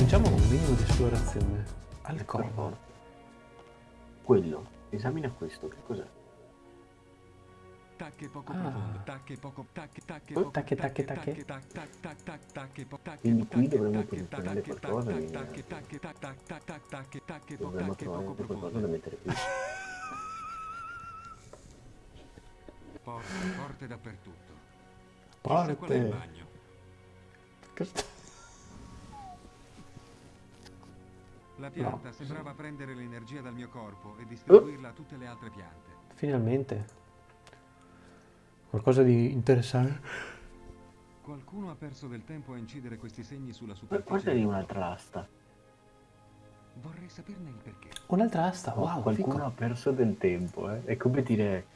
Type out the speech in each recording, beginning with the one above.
Cominciamo con un minimo di esplorazione. Alcova. Quello. Esamina questo, che cos'è? Tacche poco Ah. profondo, tacche poco, tacche, tacche Oh, poco, tacche, tacche, tacche. tac, tac, tac, tac, tacche tacche, Quindi qui tacche, dovremmo tacche, posizionare tacche, qualcosa tac, di- tacche, tacche, tac, tac, tac, tac, tacche, tacche po- Dovremmo tacche trovare poco anche qualcosa profonde. da mettere qui. Porte, porte dappertutto. Chissà qual è il Porte. bagno. La pianta No. sembrava prendere l'energia dal mio corpo e distribuirla a tutte le altre piante. Finalmente. Qualcosa di interessante. Qualcuno ha perso del tempo a incidere questi segni sulla Ma superficie. Guarda lì un'altra asta. Vorrei saperne il perché. Un'altra asta, wow, Qualcuno fico. ha perso del tempo, eh. È come dire...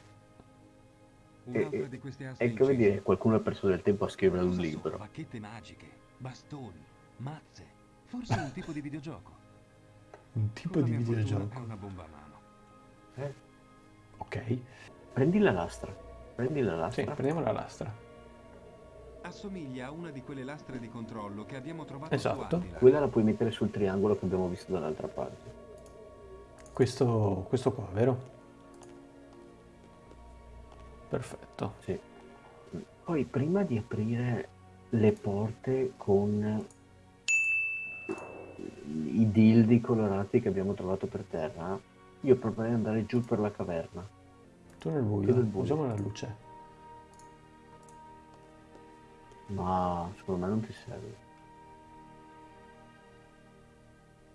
Un'altra di queste aste È come incise. dire qualcuno ha perso del tempo a scrivere un libro. Bacchette magiche, bastoni, mazze. Forse un tipo di videogioco. Un tipo la di videogioco. È una bomba a mano. Eh? Ok. Prendi la lastra. Prendi la Sì, lastra. prendiamo la lastra. Assomiglia a una di quelle lastre di controllo che abbiamo trovato Esatto. Quella la puoi mettere sul triangolo che abbiamo visto dall'altra parte. Questo, questo qua, vero? Perfetto. Sì. Poi prima di aprire le porte con i dildi colorati che abbiamo trovato per terra, io proporrei di andare giù per la caverna. Tu nel buio, Io nel buio. usiamo la luce. Ma secondo me non ti serve.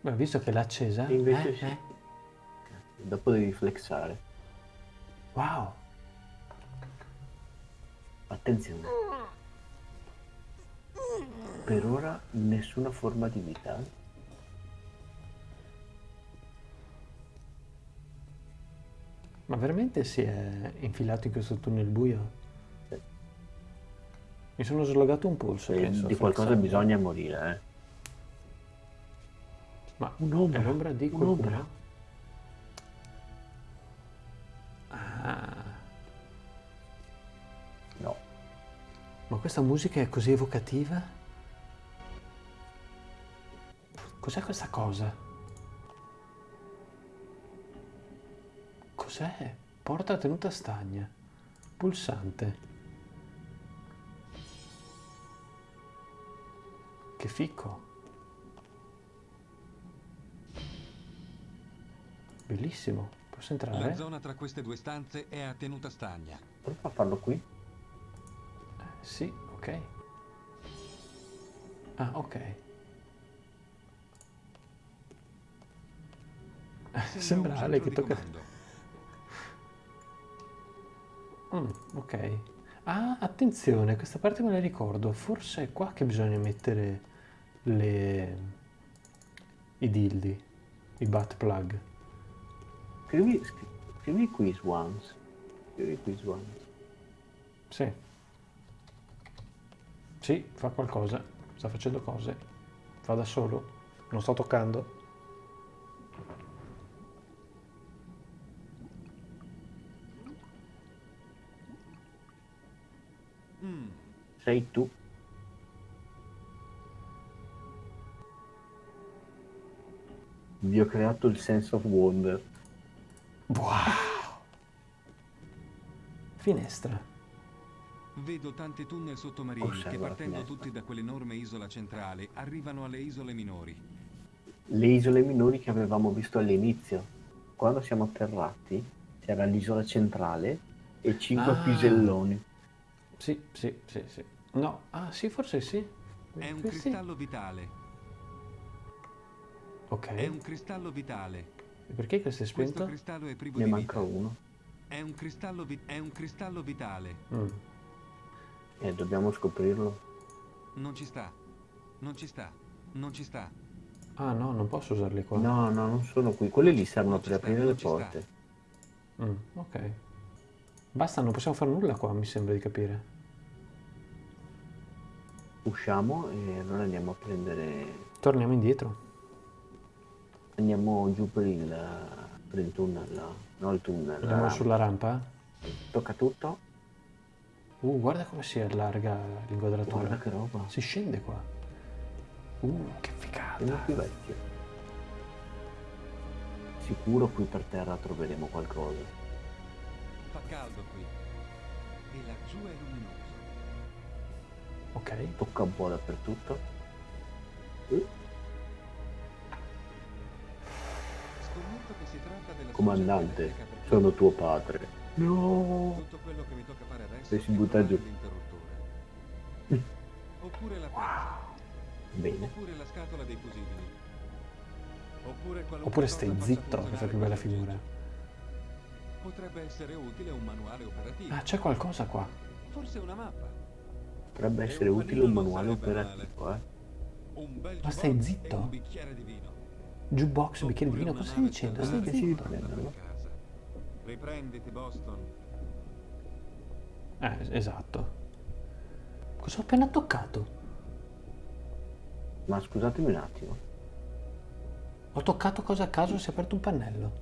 Beh, visto che l'ha accesa... E invece eh, sì. eh, Dopo devi flexare. Wow. Attenzione. Per ora nessuna forma di vita. Ma veramente si è infilato in questo tunnel buio? Sì. Mi sono slogato un polso. E penso, di qualcosa flexando. bisogna morire, eh. Ma Un'ombra. è l'ombra di qualcuno? Un'ombra. Ah, No. ma questa musica è così evocativa? Cos'è questa cosa? Cos'è? Porta tenuta stagna. Pulsante. Che fico. Bellissimo. Posso La entrare? zona tra queste due stanze è a tenuta stagna. Prova a farlo qui. Eh, Sì, ok. Ah, ok. Sembra Ale che tocca... comando. Mm, ok. Ah, attenzione, questa parte me la ricordo. Forse è qua che bisogna mettere le... i dildi, i butt plug. Scrivi, scri- scrivi quiz once. Scrivi quiz once. Sì. Sì, fa qualcosa. Sta facendo cose. Fa da solo. Non sto toccando. Sei tu. Vi ho creato il sense of wonder. Wow! Finestra. Vedo tanti tunnel sottomarini Osserva che partendo tutti da quell'enorme isola centrale arrivano alle isole minori. Le isole minori che avevamo visto all'inizio. Quando siamo atterrati c'era l'isola centrale e cinque Ah. piselloni. Sì, sì, sì, sì. No, ah sì, forse sì. È un Eh, sì. cristallo vitale. Ok. È un cristallo vitale. E perché questo è Questo spento? cristallo è privo Ne di manca vita. uno. È un cristallo, vi- è un cristallo vitale. Mm. E dobbiamo scoprirlo. Non ci sta. Non ci sta. Non ci sta. Ah no, non posso usarli qua. No, no, non sono qui. Quelli lì servono Non per sta, aprire le porte. Mm, ok. Basta, non possiamo fare nulla qua, mi sembra di capire. Usciamo e allora andiamo a prendere... Torniamo indietro. Andiamo giù per il, per il tunnel. No, il tunnel. Andiamo rampa. sulla rampa. Tocca tutto. Uh, guarda come si allarga l'inquadratura. Guarda che roba. Si scende qua. Uh, che figata. Siamo più vecchio. Sicuro qui per terra troveremo qualcosa. Fa caldo qui. E laggiù è luminoso. Ok. Tocca un po' dappertutto. Scommetto che si tratta della Comandante, sono tuo padre. No. Tutto quello che mi tocca fare adesso Sei si è butta giù. Oppure la pezza. Bene. Oppure la scatola dei fusibili. Oppure Oppure stai zitto che fai più bella figura. Potrebbe essere utile un manuale operativo. Ah, c'è qualcosa qua. Forse una mappa. Potrebbe essere utile un manuale operativo, eh. Ma stai zitto? un bicchiere di vino. Jukebox, bicchiere di vino. Cosa stai dicendo? Stai Che si zitto. riprendono? a casa. Riprenditi, Boston. Eh, esatto. Cosa ho appena toccato? Ma scusatemi un attimo. Ho toccato cosa a caso si è aperto un pannello.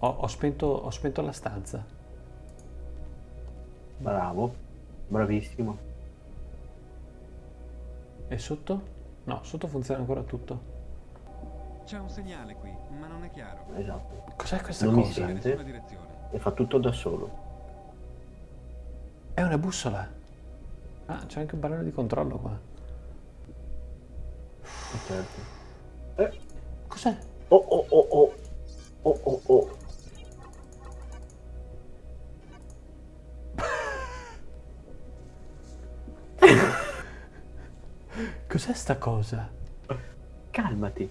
Ho, ho spento, ho spento la stanza. Bravo. Bravissimo. E sotto? No, sotto funziona ancora tutto. C'è un segnale qui, ma non è chiaro. Esatto. Cos'è questa Non mi cosa? In sente? E fa tutto da solo. È una bussola. Ah, c'è anche un pannello di controllo qua. Certo. Eh. Cos'è? Oh oh oh oh. Oh oh oh. Cos'è sta cosa? Calmati.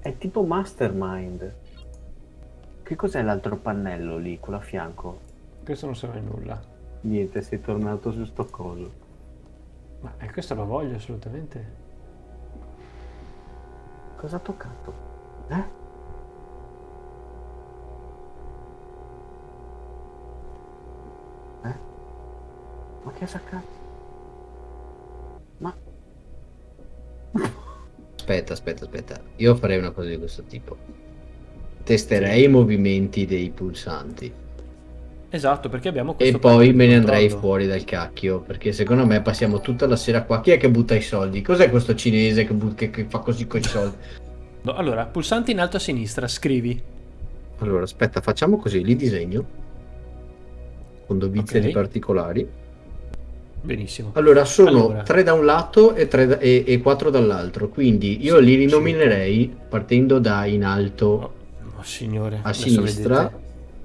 È tipo mastermind. Che cos'è l'altro pannello lì, quello a fianco? Questo non serve a nulla. Niente, sei tornato su sto coso. Ma eh, questo lo voglio assolutamente. Cosa ha toccato? Eh? Eh? Ma che ha saccato? Aspetta, aspetta, aspetta. Io farei una cosa di questo tipo. Testerei i movimenti dei pulsanti. Esatto, perché abbiamo E questo poi pannello di me ne andrei controllo. fuori dal cacchio. Perché secondo me passiamo tutta la sera qua. Chi è che butta i soldi? Cos'è questo cinese che, che- che fa così con i soldi? No, Allora, pulsante in alto a sinistra, scrivi. Allora, aspetta, facciamo così. Li disegno. Con dovizia Ok. di particolari. Benissimo. Allora, sono Allora. tre da un lato e, tre da- e, e quattro dall'altro. Quindi io Sì, li sì. rinominerei partendo da in alto Oh, oh, signore. a adesso sinistra.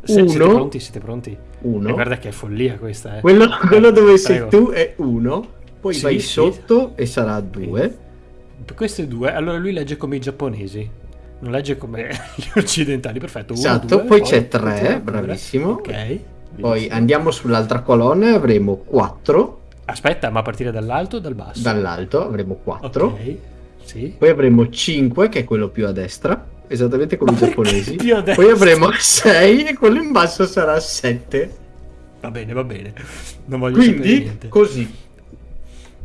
Se- siete Uno. pronti? Siete pronti? Uno. E guarda che è follia questa, eh. Quello, quello dove sei Prego. tu è uno, poi Sì, vai sì. sotto e sarà due. Queste due, allora lui legge come i giapponesi, non legge come gli occidentali, perfetto. Uno, Esatto, due, poi c'è tre, continua pure. bravissimo. Ok. Poi andiamo sull'altra colonna e avremo 4. Aspetta, ma a partire dall'alto o dal basso? Dall'alto avremo 4. Ok, sì. Poi avremo 5, che è quello più a destra, esattamente come i giapponesi. più a destra? Poi avremo 6 e quello in basso sarà 7. Va bene, va bene. Non voglio sapere Quindi così.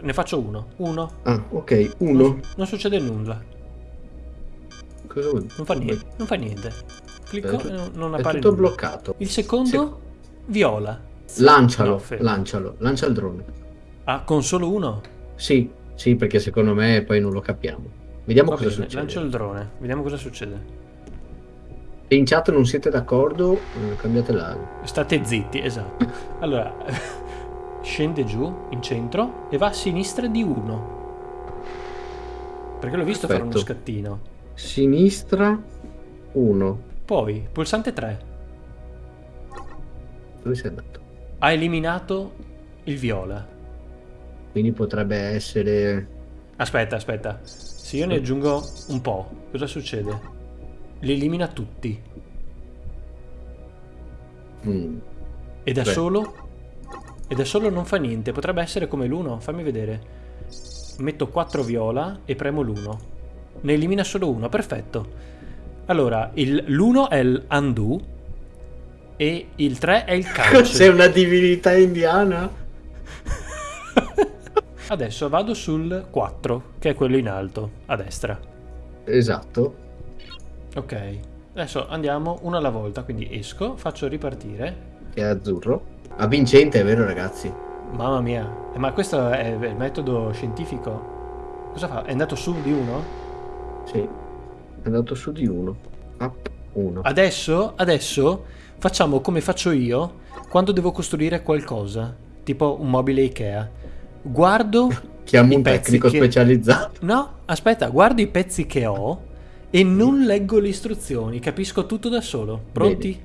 Ne faccio uno. Uno. Ah, ok, Non, 1. non succede nulla. Cosa vuol dire? Non fa niente. Non fa niente. Clicco È e non, non È appare tutto nulla. bloccato. Il secondo, viola. Lancialo, No, lancialo, lancia il drone. Ah, con solo uno? Sì, sì, perché secondo me poi non lo capiamo. Vediamo Va cosa bene, succede. lancio il drone. Vediamo cosa succede. Se in chat non siete d'accordo, eh, cambiate la... State zitti, esatto. Allora, scende giù in centro e va a sinistra di uno. Perché l'ho visto fare uno Perfetto. scattino. Sinistra 1. Poi, pulsante 3. Dove sei andato? Ha eliminato il viola. Quindi potrebbe essere... Aspetta, aspetta. Se io ne aggiungo un po', cosa succede? Li elimina tutti. Mm, E da Beh. solo? E da solo non fa niente. Potrebbe essere come l'uno. Fammi vedere. Metto 4 viola e premo l'1. Ne elimina solo uno. Perfetto. Allora, il- l'1 è il undo e il 3 è il Sei calcio. una divinità indiana? Adesso vado sul 4, che è quello in alto, a destra. Esatto. Ok. Adesso andiamo uno alla volta, quindi esco, faccio ripartire. È azzurro. A vincente, è vero ragazzi? Mamma mia, Eh, ma questo è il metodo scientifico? Cosa fa? È andato su di uno? Sì. È andato su di uno. Up 1. Adesso, adesso facciamo come faccio io quando devo costruire qualcosa, tipo un mobile Ikea. Guardo Chiamo un tecnico che- specializzato. No, aspetta, guardo i pezzi che ho e non leggo le istruzioni, capisco tutto da solo. Pronti?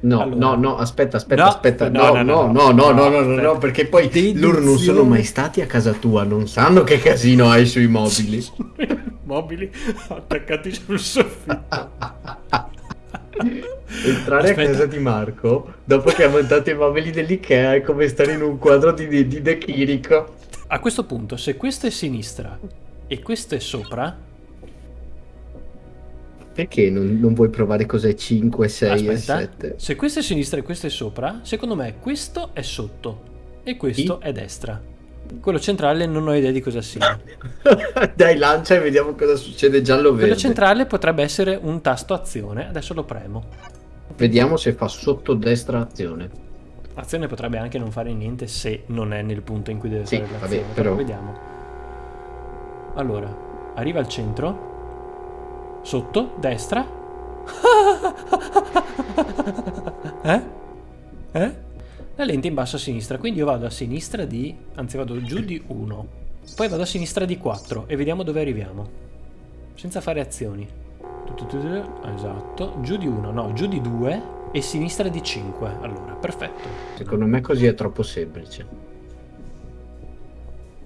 No, Allora. no, no, aspetta, aspetta, No, aspetta. no, No, no, no, no, no, no, no, no, no, perché poi loro non sono Deduzione. mai stati a casa tua, non sanno che casino hai sui mobili. Mobili attaccati sul soffitto. Entrare Aspetta. a casa di Marco dopo che ha montato i mobili dell'Ikea è come stare in un quadro di, di, di De Chirico. A questo punto, se questo è sinistra e questo è sopra, Perché non, non vuoi provare cos'è 5, 6 e aspetta, 7? se questo è sinistra e questo è sopra, secondo me questo è sotto e questo è destra. Quello centrale non ho idea di cosa sia. Dai, lancia e vediamo cosa succede giallo Quello centrale potrebbe essere un tasto azione, adesso lo premo. Vediamo se fa sotto destra azione. Azione potrebbe anche non fare niente se non è nel punto in cui deve Sì, fare vabbè, l'azione. però- vediamo. Allora, arriva al centro. Sotto, destra. eh? Eh? La lente in basso a sinistra, quindi io vado a sinistra di... anzi vado giù di 1. Poi vado a sinistra di 4 e vediamo dove arriviamo. Senza fare azioni. Esatto. Giù di 1, no, giù di 2 e sinistra di 5. Allora, perfetto. Secondo me così è troppo semplice.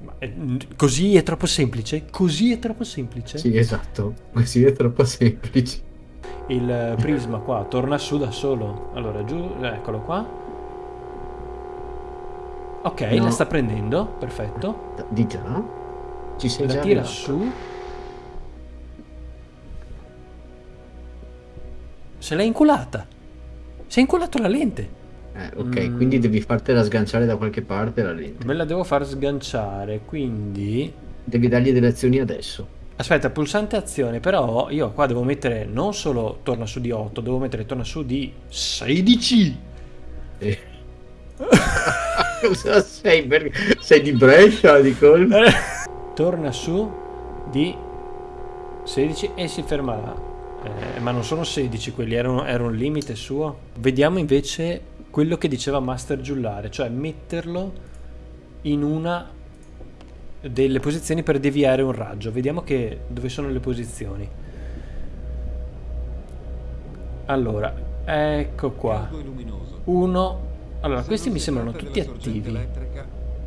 Ma, eh, così è troppo semplice? Così è troppo semplice? Sì, esatto. Così è troppo semplice. Il prisma qua torna su da solo. Allora, giù, eccolo qua. Ok, No. la sta prendendo, perfetto. Di già? Ci sei La già tira arrivato? su. Se l'è inculata. Si è inculato la lente. Eh, ok, Mm. quindi devi fartela sganciare da qualche parte la lente. Me la devo far sganciare, quindi... Devi dargli delle azioni adesso. Aspetta, pulsante azione, però io qua devo mettere non solo torna su di 8, devo mettere torna su di 16. Eh. Cosa sei? Per- Sei di Brescia, di colpo? torna su di 16 e si ferma là. Eh, ma non sono 16 quelli, era un, era un limite suo. Vediamo invece quello che diceva Master Giullare, cioè metterlo in una delle posizioni per deviare un raggio. Vediamo che, dove sono le posizioni. Allora, ecco qua. Uno. Allora, questi mi sembrano tutti attivi.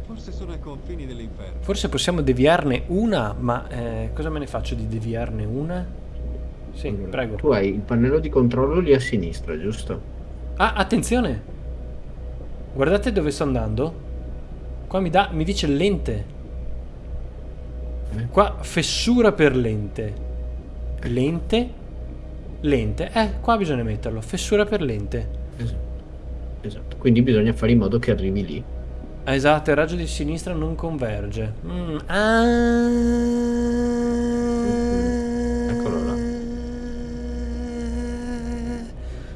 forse sono ai confini dell'inferno. Forse possiamo deviarne una, ma eh, cosa me ne faccio di deviarne una? Sì, Allora, prego. Tu hai il pannello di controllo lì a sinistra, giusto? Ah, attenzione! Guardate dove sto andando. Qua mi, dà, mi dice lente. Eh? Qua fessura per lente. Lente. Lente. Eh, qua bisogna metterlo. Fessura per lente. Esatto. Esatto. Quindi bisogna fare in modo che arrivi lì. Esatto, il raggio di sinistra non converge. Mm, ah.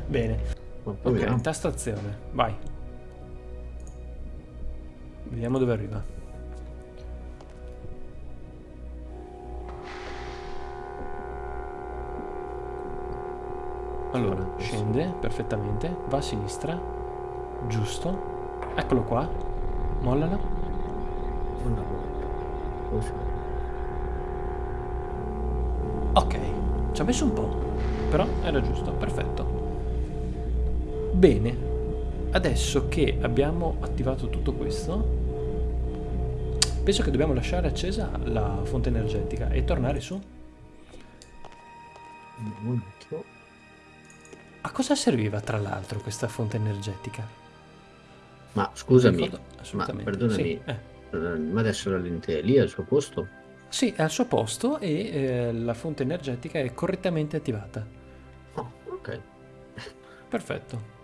Bene. Ok, vediamo. tastazione. Vai. Vediamo dove arriva. Allora, scende perfettamente, va a sinistra, giusto, eccolo qua, mollala. Così. ok, ci ha messo un po', però era giusto, perfetto. Bene, adesso che abbiamo attivato tutto questo, penso che dobbiamo lasciare accesa la fonte energetica e tornare su. A cosa serviva tra l'altro questa fonte energetica? Ma scusami, assolutamente. perdonami. Sì, eh. eh, ma adesso la lente è lì al suo posto? Sì, è al suo posto e eh, la fonte energetica è correttamente attivata. Oh, ok. Perfetto.